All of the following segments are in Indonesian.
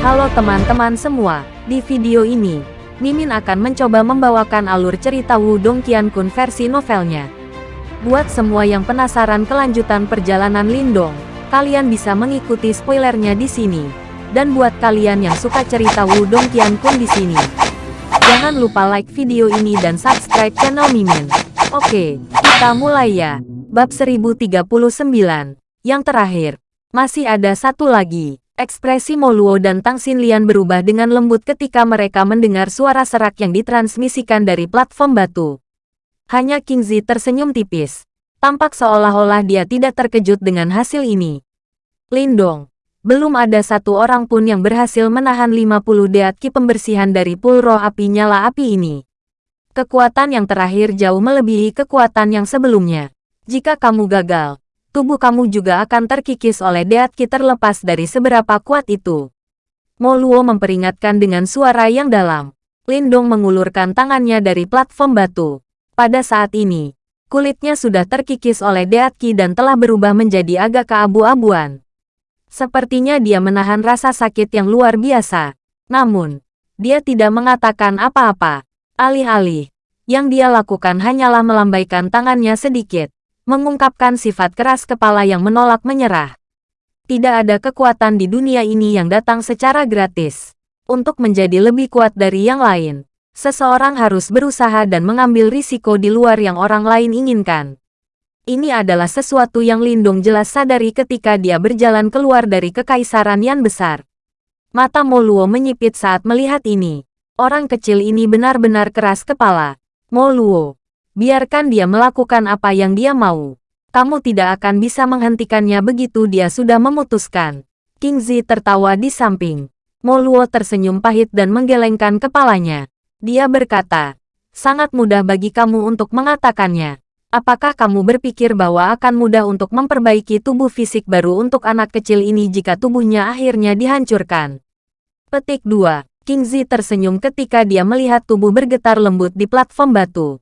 Halo teman-teman semua, di video ini, Mimin akan mencoba membawakan alur cerita Wudong Qiankun versi novelnya. Buat semua yang penasaran kelanjutan perjalanan Lindong, kalian bisa mengikuti spoilernya di sini. Dan buat kalian yang suka cerita Wudong Qiankun di sini, jangan lupa like video ini dan subscribe channel Mimin. Oke, kita mulai ya. Bab 1039. Yang terakhir, masih ada satu lagi. Ekspresi Moluo dan Tang Xinlian berubah dengan lembut ketika mereka mendengar suara serak yang ditransmisikan dari platform batu. Hanya King Zi tersenyum tipis. Tampak seolah-olah dia tidak terkejut dengan hasil ini. Lindong, belum ada satu orang pun yang berhasil menahan 50 deatki pembersihan dari pul roh api nyala api ini. Kekuatan yang terakhir jauh melebihi kekuatan yang sebelumnya. Jika kamu gagal, tubuh kamu juga akan terkikis oleh Deatki terlepas dari seberapa kuat itu. Moluo memperingatkan dengan suara yang dalam. Lindong mengulurkan tangannya dari platform batu. Pada saat ini, kulitnya sudah terkikis oleh Deatki dan telah berubah menjadi agak keabu-abuan. Sepertinya dia menahan rasa sakit yang luar biasa. Namun, dia tidak mengatakan apa-apa. Alih-alih, yang dia lakukan hanyalah melambaikan tangannya sedikit mengungkapkan sifat keras kepala yang menolak menyerah. Tidak ada kekuatan di dunia ini yang datang secara gratis. Untuk menjadi lebih kuat dari yang lain, seseorang harus berusaha dan mengambil risiko di luar yang orang lain inginkan. Ini adalah sesuatu yang Lindung jelas sadari ketika dia berjalan keluar dari kekaisaran yang besar. Mata Moluo menyipit saat melihat ini. Orang kecil ini benar-benar keras kepala. Moluo, Biarkan dia melakukan apa yang dia mau. Kamu tidak akan bisa menghentikannya begitu dia sudah memutuskan. King Zi tertawa di samping. Moluo tersenyum pahit dan menggelengkan kepalanya. Dia berkata, sangat mudah bagi kamu untuk mengatakannya. Apakah kamu berpikir bahwa akan mudah untuk memperbaiki tubuh fisik baru untuk anak kecil ini jika tubuhnya akhirnya dihancurkan? Petik 2. King Zi tersenyum ketika dia melihat tubuh bergetar lembut di platform batu.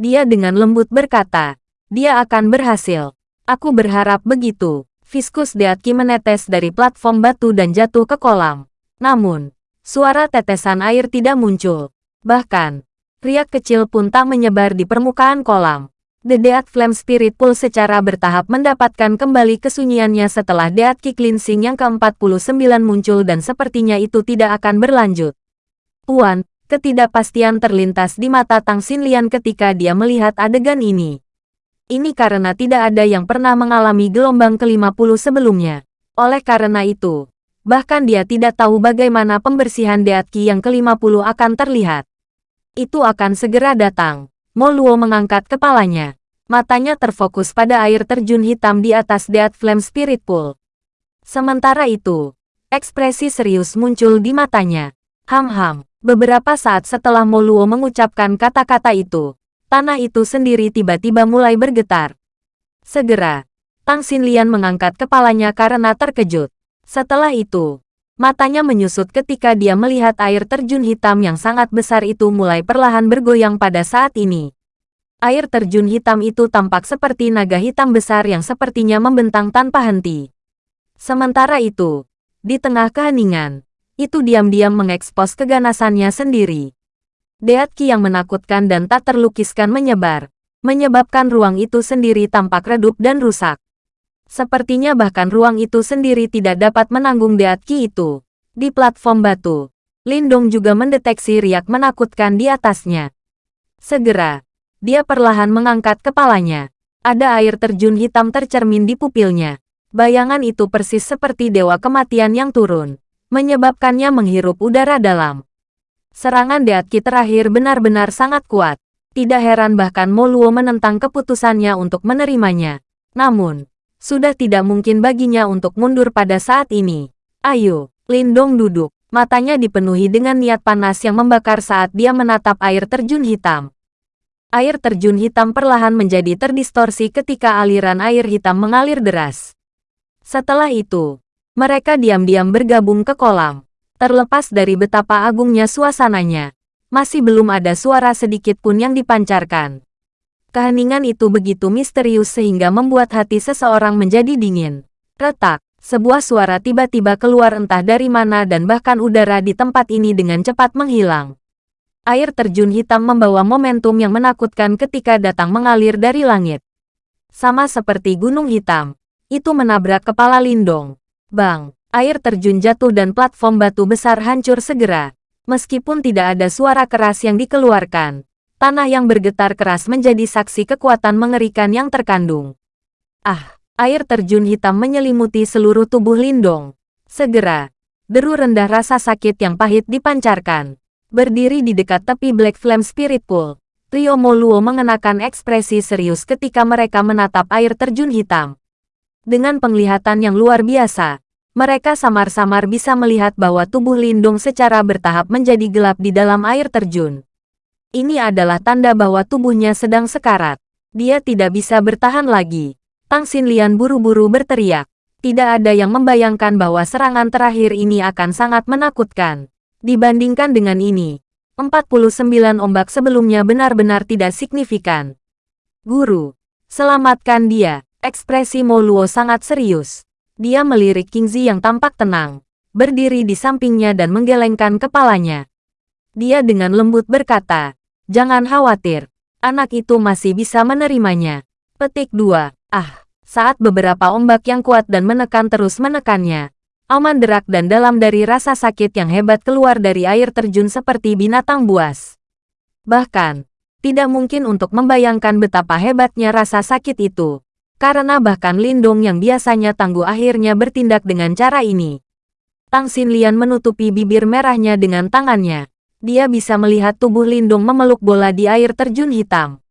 Dia dengan lembut berkata, dia akan berhasil. Aku berharap begitu. Viskus Deatki menetes dari platform batu dan jatuh ke kolam. Namun, suara tetesan air tidak muncul. Bahkan, riak kecil pun tak menyebar di permukaan kolam. The Deat Flame Spirit Pool secara bertahap mendapatkan kembali kesunyiannya setelah Deatki Cleansing yang ke-49 muncul dan sepertinya itu tidak akan berlanjut. Puan, Ketidakpastian terlintas di mata Tang Xinlian ketika dia melihat adegan ini. Ini karena tidak ada yang pernah mengalami gelombang ke-50 sebelumnya. Oleh karena itu, bahkan dia tidak tahu bagaimana pembersihan Deatki yang ke-50 akan terlihat. Itu akan segera datang. Moluo mengangkat kepalanya. Matanya terfokus pada air terjun hitam di atas Deat Flame Spirit Pool. Sementara itu, ekspresi serius muncul di matanya. Ham-ham. Beberapa saat setelah Moluo mengucapkan kata-kata itu, tanah itu sendiri tiba-tiba mulai bergetar. Segera, Tang Xinlian mengangkat kepalanya karena terkejut. Setelah itu, matanya menyusut ketika dia melihat air terjun hitam yang sangat besar itu mulai perlahan bergoyang pada saat ini. Air terjun hitam itu tampak seperti naga hitam besar yang sepertinya membentang tanpa henti. Sementara itu, di tengah keheningan, itu diam-diam mengekspos keganasannya sendiri. Deatki yang menakutkan dan tak terlukiskan menyebar, menyebabkan ruang itu sendiri tampak redup dan rusak. Sepertinya bahkan ruang itu sendiri tidak dapat menanggung Deatki itu. Di platform batu, Lindong juga mendeteksi riak menakutkan di atasnya. Segera, dia perlahan mengangkat kepalanya. Ada air terjun hitam tercermin di pupilnya. Bayangan itu persis seperti dewa kematian yang turun menyebabkannya menghirup udara dalam. Serangan Deatki terakhir benar-benar sangat kuat. Tidak heran bahkan Moluo menentang keputusannya untuk menerimanya. Namun, sudah tidak mungkin baginya untuk mundur pada saat ini. Ayo, Lindong duduk. Matanya dipenuhi dengan niat panas yang membakar saat dia menatap air terjun hitam. Air terjun hitam perlahan menjadi terdistorsi ketika aliran air hitam mengalir deras. Setelah itu, mereka diam-diam bergabung ke kolam. Terlepas dari betapa agungnya suasananya, masih belum ada suara sedikit pun yang dipancarkan. Keheningan itu begitu misterius sehingga membuat hati seseorang menjadi dingin. Retak, Sebuah suara tiba-tiba keluar entah dari mana dan bahkan udara di tempat ini dengan cepat menghilang. Air terjun hitam membawa momentum yang menakutkan ketika datang mengalir dari langit. Sama seperti gunung hitam, itu menabrak kepala Lindong. Bang, air terjun jatuh dan platform batu besar hancur segera. Meskipun tidak ada suara keras yang dikeluarkan, tanah yang bergetar keras menjadi saksi kekuatan mengerikan yang terkandung. Ah, air terjun hitam menyelimuti seluruh tubuh Lindong. Segera, deru rendah rasa sakit yang pahit dipancarkan. Berdiri di dekat tepi Black Flame Spirit Pool, Rio Moluo mengenakan ekspresi serius ketika mereka menatap air terjun hitam. Dengan penglihatan yang luar biasa, mereka samar-samar bisa melihat bahwa tubuh Lindung secara bertahap menjadi gelap di dalam air terjun. Ini adalah tanda bahwa tubuhnya sedang sekarat. Dia tidak bisa bertahan lagi. Tang Xinlian buru-buru berteriak. Tidak ada yang membayangkan bahwa serangan terakhir ini akan sangat menakutkan. Dibandingkan dengan ini, 49 ombak sebelumnya benar-benar tidak signifikan. Guru, selamatkan dia. Ekspresi Moluo sangat serius. Dia melirik Kingzi yang tampak tenang, berdiri di sampingnya dan menggelengkan kepalanya. Dia dengan lembut berkata, Jangan khawatir, anak itu masih bisa menerimanya. Petik 2. Ah, saat beberapa ombak yang kuat dan menekan terus menekannya, Aman derak dan dalam dari rasa sakit yang hebat keluar dari air terjun seperti binatang buas. Bahkan, tidak mungkin untuk membayangkan betapa hebatnya rasa sakit itu. Karena bahkan Lindong yang biasanya tangguh akhirnya bertindak dengan cara ini. Tang Xinlian menutupi bibir merahnya dengan tangannya. Dia bisa melihat tubuh Lindong memeluk bola di air terjun hitam.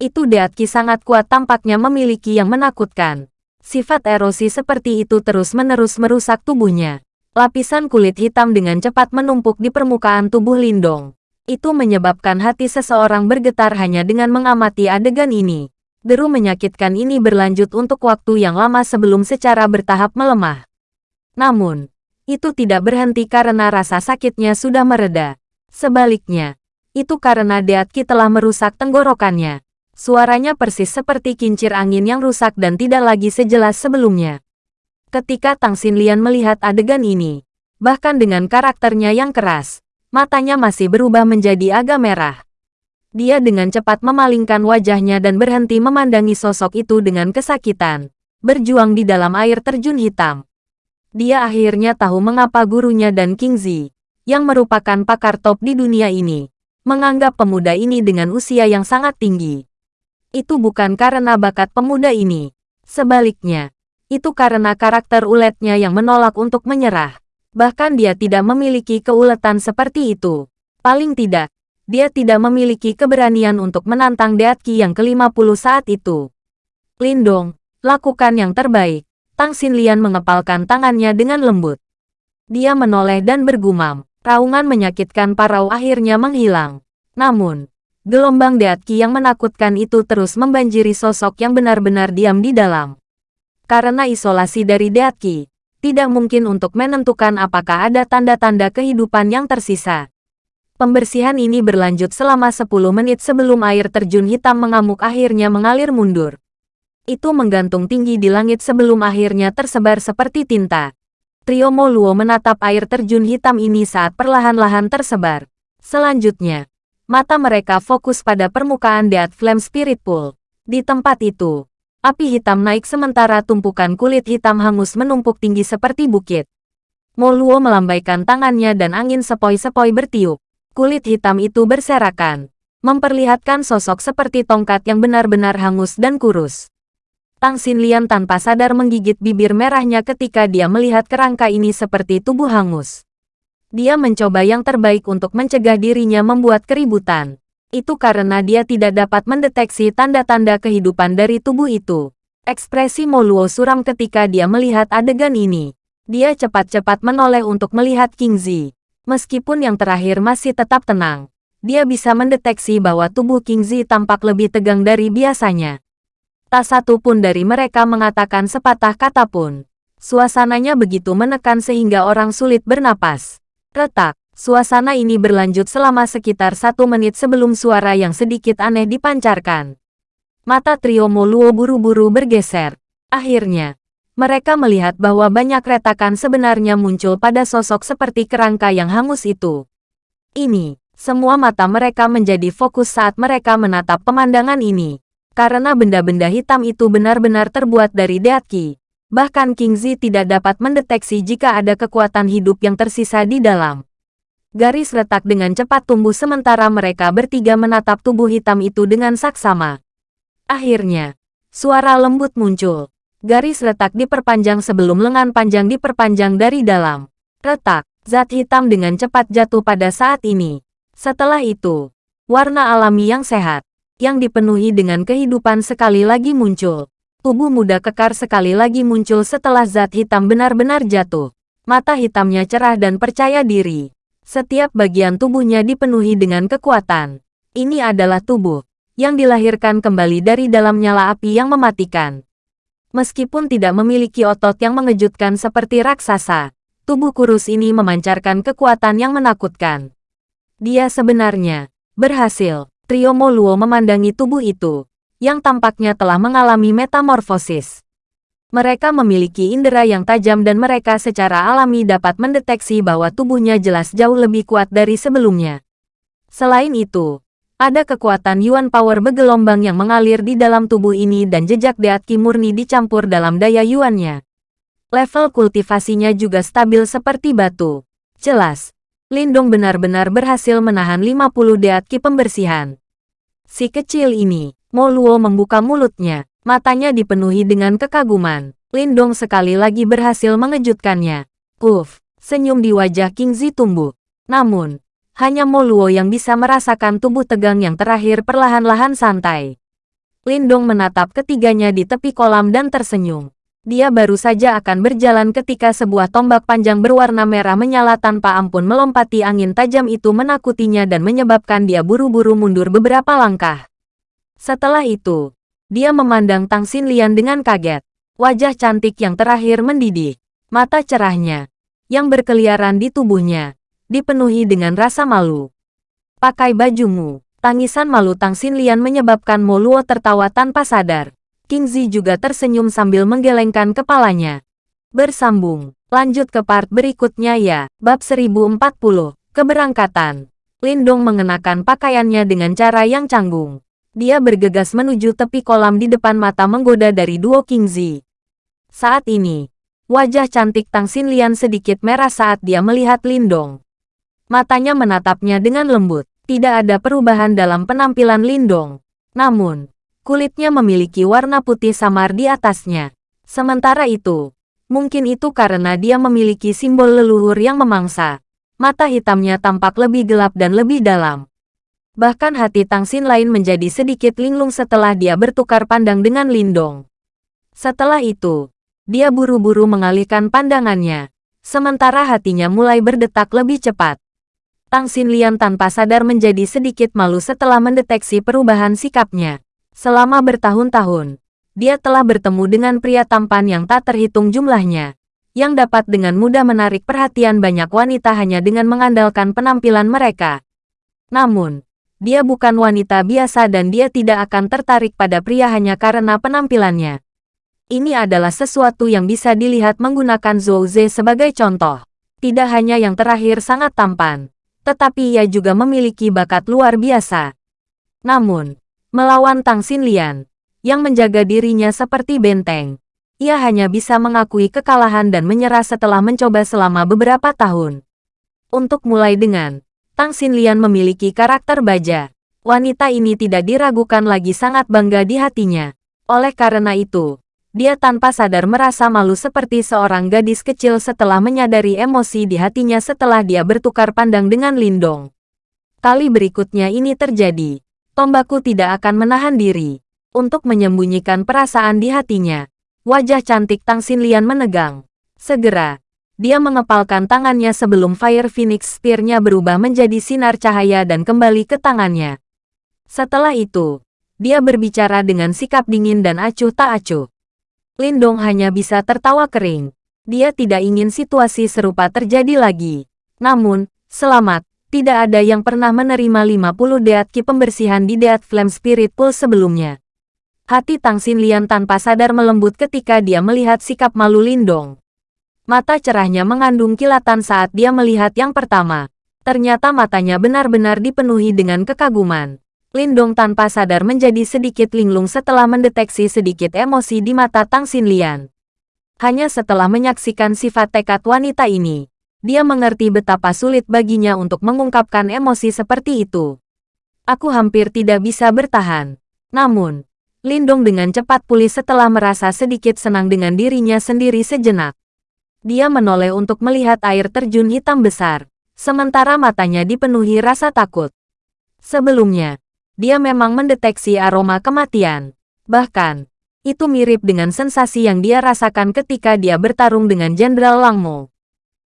Itu Deatki sangat kuat tampaknya memiliki yang menakutkan. Sifat erosi seperti itu terus-menerus merusak tubuhnya. Lapisan kulit hitam dengan cepat menumpuk di permukaan tubuh Lindong. Itu menyebabkan hati seseorang bergetar hanya dengan mengamati adegan ini. Deru menyakitkan ini berlanjut untuk waktu yang lama sebelum secara bertahap melemah. Namun, itu tidak berhenti karena rasa sakitnya sudah mereda. Sebaliknya, itu karena Deatki telah merusak tenggorokannya. Suaranya persis seperti kincir angin yang rusak dan tidak lagi sejelas sebelumnya. Ketika Tang Xinlian melihat adegan ini, bahkan dengan karakternya yang keras, matanya masih berubah menjadi agak merah. Dia dengan cepat memalingkan wajahnya dan berhenti memandangi sosok itu dengan kesakitan, berjuang di dalam air terjun hitam. Dia akhirnya tahu mengapa gurunya dan King Zi, yang merupakan pakar top di dunia ini, menganggap pemuda ini dengan usia yang sangat tinggi. Itu bukan karena bakat pemuda ini. Sebaliknya, itu karena karakter uletnya yang menolak untuk menyerah. Bahkan dia tidak memiliki keuletan seperti itu. Paling tidak, dia tidak memiliki keberanian untuk menantang Deatki yang ke-50 saat itu. Lindong, lakukan yang terbaik. Tang Xinlian mengepalkan tangannya dengan lembut. Dia menoleh dan bergumam. Raungan menyakitkan Parau akhirnya menghilang. Namun, gelombang Deatki yang menakutkan itu terus membanjiri sosok yang benar-benar diam di dalam. Karena isolasi dari Deatki, tidak mungkin untuk menentukan apakah ada tanda-tanda kehidupan yang tersisa. Pembersihan ini berlanjut selama 10 menit sebelum air terjun hitam mengamuk akhirnya mengalir mundur. Itu menggantung tinggi di langit sebelum akhirnya tersebar seperti tinta. Trio Moluo menatap air terjun hitam ini saat perlahan-lahan tersebar. Selanjutnya, mata mereka fokus pada permukaan Dead Flame Spirit Pool. Di tempat itu, api hitam naik sementara tumpukan kulit hitam hangus menumpuk tinggi seperti bukit. Moluo melambaikan tangannya dan angin sepoi-sepoi bertiup. Kulit hitam itu berserakan, memperlihatkan sosok seperti tongkat yang benar-benar hangus dan kurus. Tang Xinlian tanpa sadar menggigit bibir merahnya ketika dia melihat kerangka ini seperti tubuh hangus. Dia mencoba yang terbaik untuk mencegah dirinya membuat keributan. Itu karena dia tidak dapat mendeteksi tanda-tanda kehidupan dari tubuh itu. Ekspresi Moluo suram ketika dia melihat adegan ini. Dia cepat-cepat menoleh untuk melihat King Zi. Meskipun yang terakhir masih tetap tenang, dia bisa mendeteksi bahwa tubuh King Zi tampak lebih tegang dari biasanya. Tak satu pun dari mereka mengatakan sepatah kata pun. Suasananya begitu menekan sehingga orang sulit bernapas. Retak, suasana ini berlanjut selama sekitar satu menit sebelum suara yang sedikit aneh dipancarkan. Mata trio Moluo buru-buru bergeser. Akhirnya, Mereka melihat bahwa banyak retakan sebenarnya muncul pada sosok seperti kerangka yang hangus itu. Ini, semua mata mereka menjadi fokus saat mereka menatap pemandangan ini. Karena benda-benda hitam itu benar-benar terbuat dari Deatki. Bahkan King Zi tidak dapat mendeteksi jika ada kekuatan hidup yang tersisa di dalam. Garis retak dengan cepat tumbuh sementara mereka bertiga menatap tubuh hitam itu dengan saksama. Akhirnya, suara lembut muncul. Garis retak diperpanjang sebelum lengan panjang diperpanjang dari dalam. Retak, zat hitam dengan cepat jatuh pada saat ini. Setelah itu, warna alami yang sehat, yang dipenuhi dengan kehidupan sekali lagi muncul. Tubuh muda kekar sekali lagi muncul setelah zat hitam benar-benar jatuh. Mata hitamnya cerah dan percaya diri. Setiap bagian tubuhnya dipenuhi dengan kekuatan. Ini adalah tubuh yang dilahirkan kembali dari dalam nyala api yang mematikan. Meskipun tidak memiliki otot yang mengejutkan seperti raksasa, tubuh kurus ini memancarkan kekuatan yang menakutkan. Dia sebenarnya berhasil Trio Moluo memandangi tubuh itu, yang tampaknya telah mengalami metamorfosis. Mereka memiliki indera yang tajam dan mereka secara alami dapat mendeteksi bahwa tubuhnya jelas jauh lebih kuat dari sebelumnya. Selain itu, ada kekuatan Yuan Power bergelombang yang mengalir di dalam tubuh ini dan jejak Deatki murni dicampur dalam daya Yuannya. Level kultivasinya juga stabil seperti batu. Jelas, Lindong benar-benar berhasil menahan 50 Deatki pembersihan. Si kecil ini, Moluo membuka mulutnya. Matanya dipenuhi dengan kekaguman. Lindong sekali lagi berhasil mengejutkannya. Puff, senyum di wajah King Zi tumbuh. Namun, hanya Moluo yang bisa merasakan tubuh tegang yang terakhir perlahan-lahan santai. Lindong menatap ketiganya di tepi kolam dan tersenyum. Dia baru saja akan berjalan ketika sebuah tombak panjang berwarna merah menyala tanpa ampun melompati angin tajam itu menakutinya dan menyebabkan dia buru-buru mundur beberapa langkah. Setelah itu, dia memandang Tang Xinlian dengan kaget. Wajah cantik yang terakhir mendidih. Mata cerahnya, yang berkeliaran di tubuhnya, dipenuhi dengan rasa malu. Pakai bajumu. Tangisan malu Tang Xinlian menyebabkan Moluo tertawa tanpa sadar. King Zi juga tersenyum sambil menggelengkan kepalanya. Bersambung, lanjut ke part berikutnya ya. Bab 1040, Keberangkatan. Lindong mengenakan pakaiannya dengan cara yang canggung. Dia bergegas menuju tepi kolam di depan mata menggoda dari duo King Zi. Saat ini, wajah cantik Tang Xinlian sedikit merah saat dia melihat Lindong. Matanya menatapnya dengan lembut. Tidak ada perubahan dalam penampilan Lindong. Namun, kulitnya memiliki warna putih samar di atasnya. Sementara itu, mungkin itu karena dia memiliki simbol leluhur yang memangsa. Mata hitamnya tampak lebih gelap dan lebih dalam. Bahkan hati Tang Xin lain menjadi sedikit linglung setelah dia bertukar pandang dengan Lindong. Setelah itu, dia buru-buru mengalihkan pandangannya, sementara hatinya mulai berdetak lebih cepat. Tang Xin Lian tanpa sadar menjadi sedikit malu setelah mendeteksi perubahan sikapnya. Selama bertahun-tahun, dia telah bertemu dengan pria tampan yang tak terhitung jumlahnya, yang dapat dengan mudah menarik perhatian banyak wanita hanya dengan mengandalkan penampilan mereka. Namun, dia bukan wanita biasa dan dia tidak akan tertarik pada pria hanya karena penampilannya. Ini adalah sesuatu yang bisa dilihat menggunakan Zhou Ze sebagai contoh. Tidak hanya yang terakhir sangat tampan, tetapi ia juga memiliki bakat luar biasa. Namun, Melawan Tang Xinlian, yang menjaga dirinya seperti benteng. Ia hanya bisa mengakui kekalahan dan menyerah setelah mencoba selama beberapa tahun. Untuk mulai dengan, Tang Xinlian memiliki karakter baja. Wanita ini tidak diragukan lagi sangat bangga di hatinya. Oleh karena itu, dia tanpa sadar merasa malu seperti seorang gadis kecil setelah menyadari emosi di hatinya setelah dia bertukar pandang dengan Lindong. Kali berikutnya ini terjadi. Tombaku tidak akan menahan diri. Untuk menyembunyikan perasaan di hatinya, wajah cantik Tang Xinlian menegang. Segera, dia mengepalkan tangannya sebelum Fire Phoenix Spear-nya berubah menjadi sinar cahaya dan kembali ke tangannya. Setelah itu, dia berbicara dengan sikap dingin dan acuh tak acuh. Lindong hanya bisa tertawa kering. Dia tidak ingin situasi serupa terjadi lagi. Namun, selamat, tidak ada yang pernah menerima 50 Deatki pembersihan di Deat Flame Spirit Pool sebelumnya. Hati Tang Xinlian tanpa sadar melembut ketika dia melihat sikap malu Lindong. Mata cerahnya mengandung kilatan saat dia melihat yang pertama. Ternyata matanya benar-benar dipenuhi dengan kekaguman. Lindong tanpa sadar menjadi sedikit linglung setelah mendeteksi sedikit emosi di mata Tang Xinlian. Hanya setelah menyaksikan sifat tekad wanita ini, dia mengerti betapa sulit baginya untuk mengungkapkan emosi seperti itu. Aku hampir tidak bisa bertahan. Namun, Lindong dengan cepat pulih setelah merasa sedikit senang dengan dirinya sendiri sejenak. Dia menoleh untuk melihat air terjun hitam besar, sementara matanya dipenuhi rasa takut. Sebelumnya, dia memang mendeteksi aroma kematian. Bahkan, itu mirip dengan sensasi yang dia rasakan ketika dia bertarung dengan Jenderal Langmo.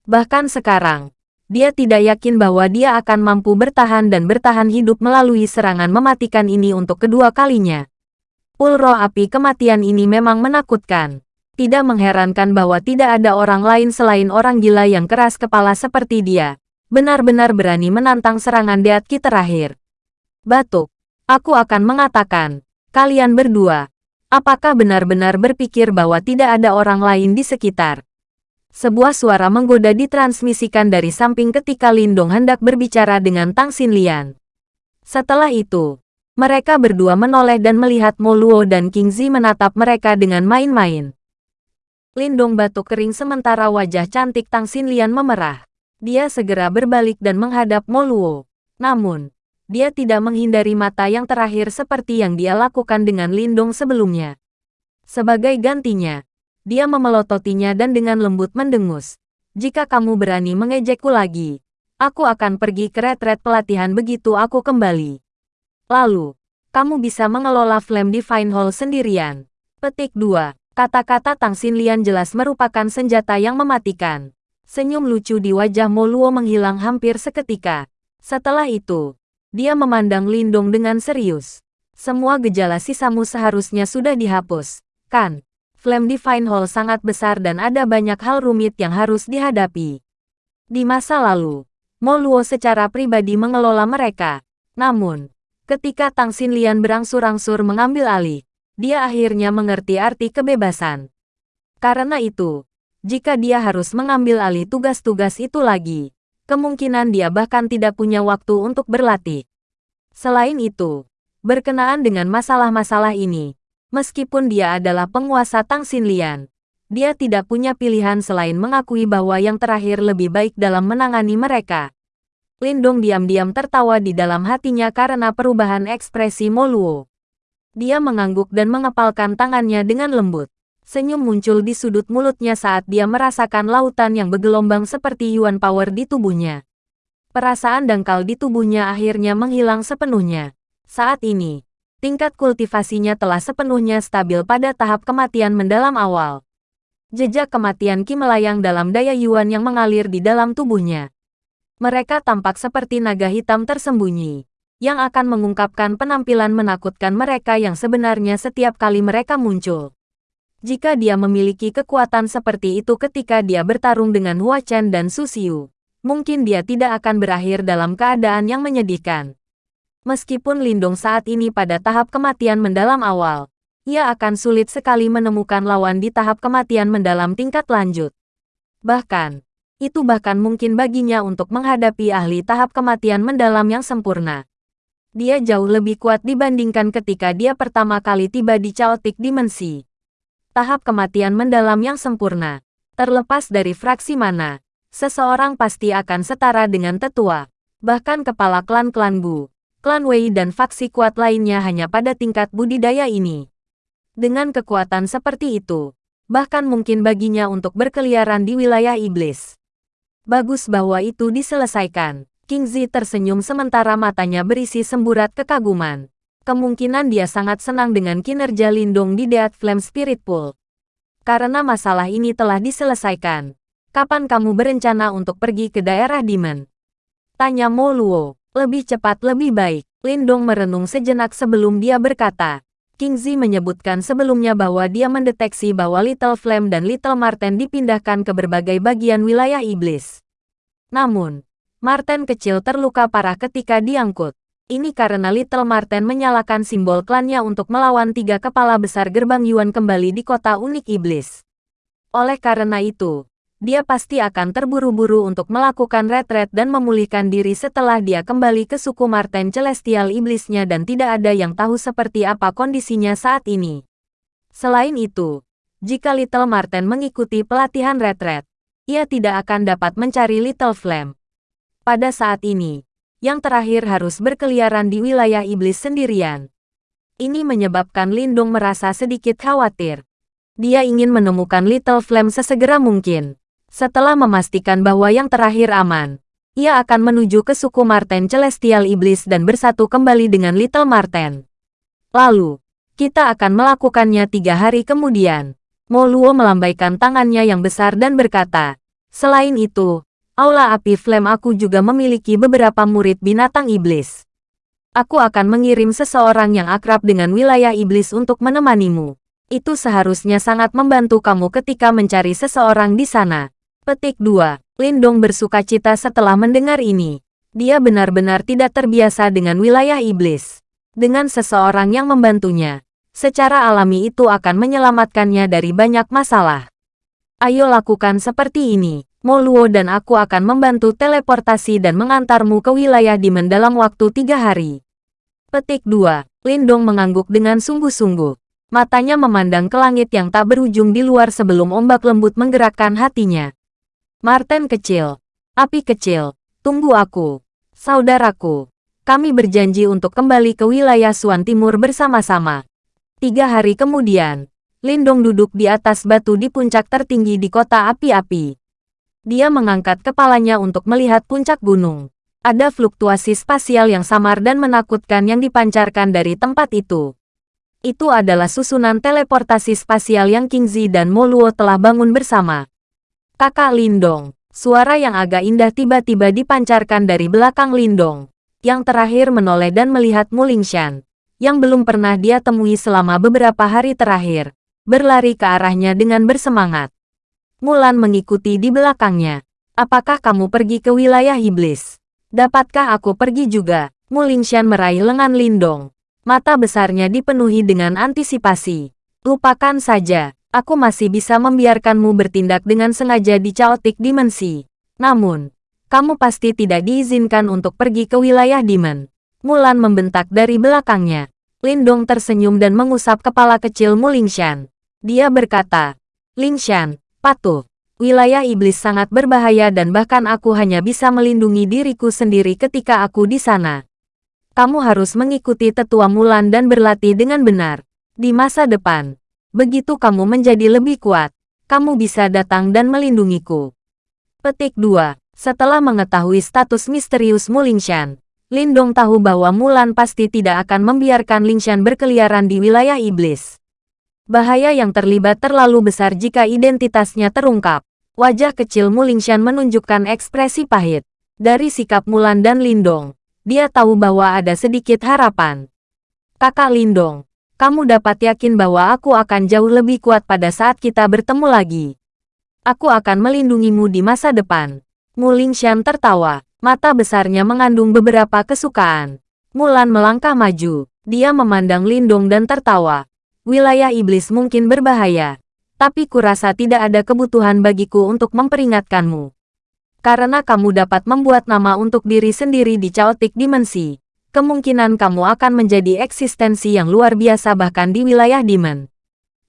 Bahkan sekarang, dia tidak yakin bahwa dia akan mampu bertahan dan bertahan hidup melalui serangan mematikan ini untuk kedua kalinya. Pul roh api kematian ini memang menakutkan. Tidak mengherankan bahwa tidak ada orang lain selain orang gila yang keras kepala seperti dia. Benar-benar berani menantang serangan Deatki terakhir. Batuk. Aku akan mengatakan, kalian berdua, apakah benar-benar berpikir bahwa tidak ada orang lain di sekitar? Sebuah suara menggoda ditransmisikan dari samping ketika Lindong hendak berbicara dengan Tang Xinlian. Setelah itu, mereka berdua menoleh dan melihat Mo Luo dan King Zi menatap mereka dengan main-main. Lindong batuk kering sementara wajah cantik Tang Xinlian memerah. Dia segera berbalik dan menghadap Mo Luo. Namun, dia tidak menghindari mata yang terakhir seperti yang dia lakukan dengan Lindong sebelumnya. Sebagai gantinya, dia memelototinya dan dengan lembut mendengus. Jika kamu berani mengejekku lagi, aku akan pergi ke retret pelatihan begitu aku kembali. Lalu, kamu bisa mengelola Flame Divine Hall sendirian. Petik 2. Kata-kata Tang Xinlian jelas merupakan senjata yang mematikan. Senyum lucu di wajah Mo Luo menghilang hampir seketika. Setelah itu, dia memandang Lindong dengan serius. Semua gejala sisamu seharusnya sudah dihapus, kan? Flame Divine Hall sangat besar dan ada banyak hal rumit yang harus dihadapi. Di masa lalu, Mo Luo secara pribadi mengelola mereka. Namun, Ketika Tang Xinlian berangsur-angsur mengambil alih, dia akhirnya mengerti arti kebebasan. Karena itu, jika dia harus mengambil alih tugas-tugas itu lagi, kemungkinan dia bahkan tidak punya waktu untuk berlatih. Selain itu, berkenaan dengan masalah-masalah ini, meskipun dia adalah penguasa Tang Xinlian, dia tidak punya pilihan selain mengakui bahwa yang terakhir lebih baik dalam menangani mereka. Lindong diam-diam tertawa di dalam hatinya karena perubahan ekspresi Moluo. Dia mengangguk dan mengepalkan tangannya dengan lembut. Senyum muncul di sudut mulutnya saat dia merasakan lautan yang bergelombang seperti Yuan Power di tubuhnya. Perasaan dangkal di tubuhnya akhirnya menghilang sepenuhnya. Saat ini, tingkat kultivasinya telah sepenuhnya stabil pada tahap kematian mendalam awal. Jejak kematian Ki melayang dalam daya Yuan yang mengalir di dalam tubuhnya. Mereka tampak seperti naga hitam tersembunyi, yang akan mengungkapkan penampilan menakutkan mereka yang sebenarnya setiap kali mereka muncul. Jika dia memiliki kekuatan seperti itu ketika dia bertarung dengan Hua Chen dan Su Xiu, mungkin dia tidak akan berakhir dalam keadaan yang menyedihkan. Meskipun Lindong saat ini pada tahap kematian mendalam awal, ia akan sulit sekali menemukan lawan di tahap kematian mendalam tingkat lanjut. Bahkan, itu bahkan mungkin baginya untuk menghadapi ahli tahap kematian mendalam yang sempurna. Dia jauh lebih kuat dibandingkan ketika dia pertama kali tiba di Chaotic Dimensi. Tahap kematian mendalam yang sempurna. Terlepas dari fraksi mana, seseorang pasti akan setara dengan tetua. Bahkan kepala klan-klan Bu, klan Wei dan faksi kuat lainnya hanya pada tingkat budidaya ini. Dengan kekuatan seperti itu, bahkan mungkin baginya untuk berkeliaran di wilayah iblis. Bagus bahwa itu diselesaikan. King Zi tersenyum sementara matanya berisi semburat kekaguman. Kemungkinan dia sangat senang dengan kinerja Lindung di Dead Flame Spirit Pool. Karena masalah ini telah diselesaikan. Kapan kamu berencana untuk pergi ke daerah Demon? Tanya Mo Luo. Lebih cepat lebih baik. Lindong merenung sejenak sebelum dia berkata. King Zi menyebutkan sebelumnya bahwa dia mendeteksi bahwa Little Flame dan Little Marten dipindahkan ke berbagai bagian wilayah iblis. Namun, Marten kecil terluka parah ketika diangkut. Ini karena Little Marten menyalakan simbol klannya untuk melawan tiga kepala besar gerbang Yuan kembali di kota unik iblis. Oleh karena itu, dia pasti akan terburu-buru untuk melakukan retret dan memulihkan diri setelah dia kembali ke suku Marten Celestial Iblisnya dan tidak ada yang tahu seperti apa kondisinya saat ini. Selain itu, jika Little Marten mengikuti pelatihan retret, ia tidak akan dapat mencari Little Flame. Pada saat ini, yang terakhir harus berkeliaran di wilayah iblis sendirian. Ini menyebabkan Lindung merasa sedikit khawatir. Dia ingin menemukan Little Flame sesegera mungkin. Setelah memastikan bahwa yang terakhir aman, ia akan menuju ke suku Marten Celestial Iblis dan bersatu kembali dengan Little Marten. Lalu, kita akan melakukannya tiga hari kemudian. Moluo melambaikan tangannya yang besar dan berkata, Selain itu, Aula Api Flame aku juga memiliki beberapa murid binatang iblis. Aku akan mengirim seseorang yang akrab dengan wilayah iblis untuk menemanimu. Itu seharusnya sangat membantu kamu ketika mencari seseorang di sana. Petik 2. Lindong bersuka cita setelah mendengar ini. Dia benar-benar tidak terbiasa dengan wilayah iblis. Dengan seseorang yang membantunya, secara alami itu akan menyelamatkannya dari banyak masalah. Ayo lakukan seperti ini. Moluo dan aku akan membantu teleportasi dan mengantarmu ke wilayah Dimen dalam waktu tiga hari. Petik 2. Lindong mengangguk dengan sungguh-sungguh. Matanya memandang ke langit yang tak berujung di luar sebelum ombak lembut menggerakkan hatinya. Martin kecil. Api kecil. Tunggu aku. Saudaraku. Kami berjanji untuk kembali ke wilayah Suan Timur bersama-sama. Tiga hari kemudian, Lindong duduk di atas batu di puncak tertinggi di kota api-api. Dia mengangkat kepalanya untuk melihat puncak gunung. Ada fluktuasi spasial yang samar dan menakutkan yang dipancarkan dari tempat itu. Itu adalah susunan teleportasi spasial yang Kingzi dan Moluo telah bangun bersama. Kakak Lindong, suara yang agak indah tiba-tiba dipancarkan dari belakang Lindong. Yang terakhir menoleh dan melihat Mulingshan, yang belum pernah dia temui selama beberapa hari terakhir, berlari ke arahnya dengan bersemangat. Mulan mengikuti di belakangnya. Apakah kamu pergi ke wilayah iblis? Dapatkah aku pergi juga? Mulingshan meraih lengan Lindong. Mata besarnya dipenuhi dengan antisipasi. Lupakan saja, aku masih bisa membiarkanmu bertindak dengan sengaja di chaotic dimensi. Namun, kamu pasti tidak diizinkan untuk pergi ke wilayah Demon. Mulan membentak dari belakangnya. Lindong tersenyum dan mengusap kepala kecil Mulingshan. Dia berkata, Lingshan, Patuh. Wilayah iblis sangat berbahaya dan bahkan aku hanya bisa melindungi diriku sendiri ketika aku di sana. Kamu harus mengikuti tetua Mulan dan berlatih dengan benar. Di masa depan, begitu kamu menjadi lebih kuat, kamu bisa datang dan melindungiku. Petik 2. Setelah mengetahui status misterius Mulingshan, Lindong tahu bahwa Mulan pasti tidak akan membiarkan Lingshan berkeliaran di wilayah iblis. Bahaya yang terlibat terlalu besar jika identitasnya terungkap. Wajah kecil Mulingshan menunjukkan ekspresi pahit. Dari sikap Mulan dan Lindong, dia tahu bahwa ada sedikit harapan. Kakak Lindong, kamu dapat yakin bahwa aku akan jauh lebih kuat pada saat kita bertemu lagi. Aku akan melindungimu di masa depan. Mulingshan tertawa, mata besarnya mengandung beberapa kesukaan. Mulan melangkah maju, dia memandang Lindong dan tertawa wilayah iblis mungkin berbahaya, tapi kurasa tidak ada kebutuhan bagiku untuk memperingatkanmu. Karena kamu dapat membuat nama untuk diri sendiri di chaotic dimensi, kemungkinan kamu akan menjadi eksistensi yang luar biasa bahkan di wilayah demon.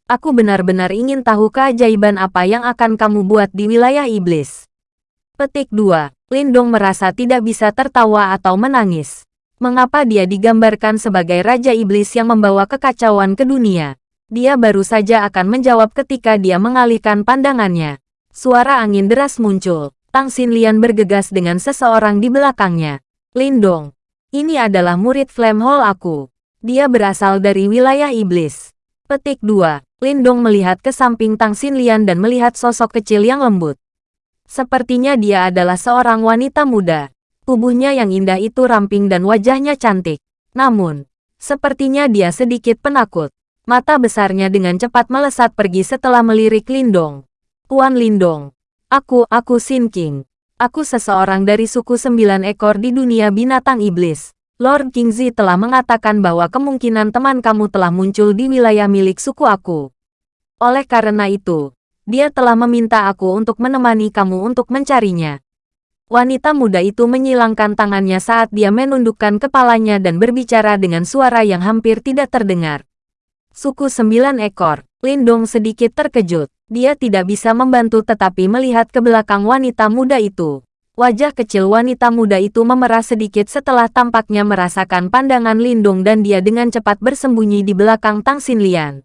Aku benar-benar ingin tahu keajaiban apa yang akan kamu buat di wilayah iblis. Petik 2. Lindong merasa tidak bisa tertawa atau menangis mengapa dia digambarkan sebagai Raja Iblis yang membawa kekacauan ke dunia. Dia baru saja akan menjawab ketika dia mengalihkan pandangannya. Suara angin deras muncul. Tang Xinlian bergegas dengan seseorang di belakangnya. Lindong, ini adalah murid Flame Hall aku. Dia berasal dari wilayah iblis. Petik 2. Lindong melihat ke samping Tang Xinlian dan melihat sosok kecil yang lembut. Sepertinya dia adalah seorang wanita muda. Tubuhnya yang indah itu ramping dan wajahnya cantik. Namun, sepertinya dia sedikit penakut. Mata besarnya dengan cepat melesat pergi setelah melirik Lindong. Tuan Lindong, aku, aku Sin King. Aku seseorang dari suku sembilan ekor di dunia binatang iblis. Lord Kingzi telah mengatakan bahwa kemungkinan teman kamu telah muncul di wilayah milik suku aku. Oleh karena itu, dia telah meminta aku untuk menemani kamu untuk mencarinya. Wanita muda itu menyilangkan tangannya saat dia menundukkan kepalanya dan berbicara dengan suara yang hampir tidak terdengar. Suku sembilan ekor, Lindong sedikit terkejut. Dia tidak bisa membantu tetapi melihat ke belakang wanita muda itu. Wajah kecil wanita muda itu memerah sedikit setelah tampaknya merasakan pandangan Lindung dan dia dengan cepat bersembunyi di belakang Tang Xinlian.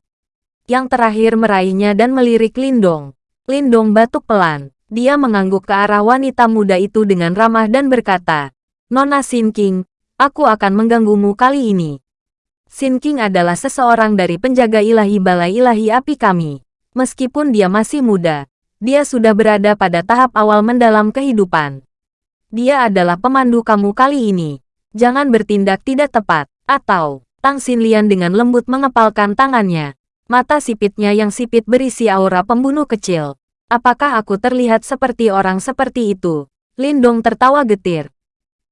Yang terakhir meraihnya dan melirik Lindong. Lindong batuk pelan. Dia mengangguk ke arah wanita muda itu dengan ramah dan berkata, Nona Xin King, aku akan mengganggumu kali ini. Xin King adalah seseorang dari penjaga ilahi balai ilahi api kami. Meskipun dia masih muda, dia sudah berada pada tahap awal mendalam kehidupan. Dia adalah pemandu kamu kali ini. Jangan bertindak tidak tepat, atau Tang Xinlian dengan lembut mengepalkan tangannya. Mata sipitnya yang sipit berisi aura pembunuh kecil. Apakah aku terlihat seperti orang seperti itu? Lindong tertawa getir.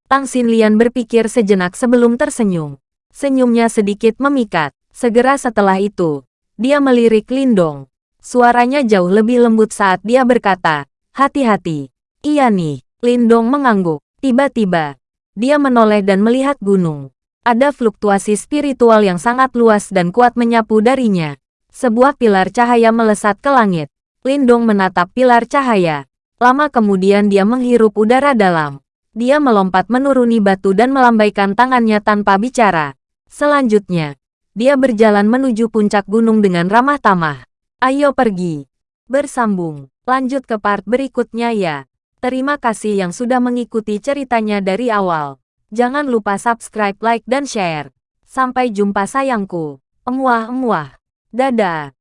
Tang Xinlian berpikir sejenak sebelum tersenyum. Senyumnya sedikit memikat. Segera setelah itu, dia melirik Lindong. Suaranya jauh lebih lembut saat dia berkata, hati-hati. Iya nih, Lindong mengangguk. Tiba-tiba, dia menoleh dan melihat gunung. Ada fluktuasi spiritual yang sangat luas dan kuat menyapu darinya. Sebuah pilar cahaya melesat ke langit. Lindong menatap pilar cahaya. Lama kemudian dia menghirup udara dalam. Dia melompat menuruni batu dan melambaikan tangannya tanpa bicara. Selanjutnya, dia berjalan menuju puncak gunung dengan ramah tamah. Ayo pergi. Bersambung. Lanjut ke part berikutnya ya. Terima kasih yang sudah mengikuti ceritanya dari awal. Jangan lupa subscribe, like, dan share. Sampai jumpa sayangku. Emuah-emuah. Dadah.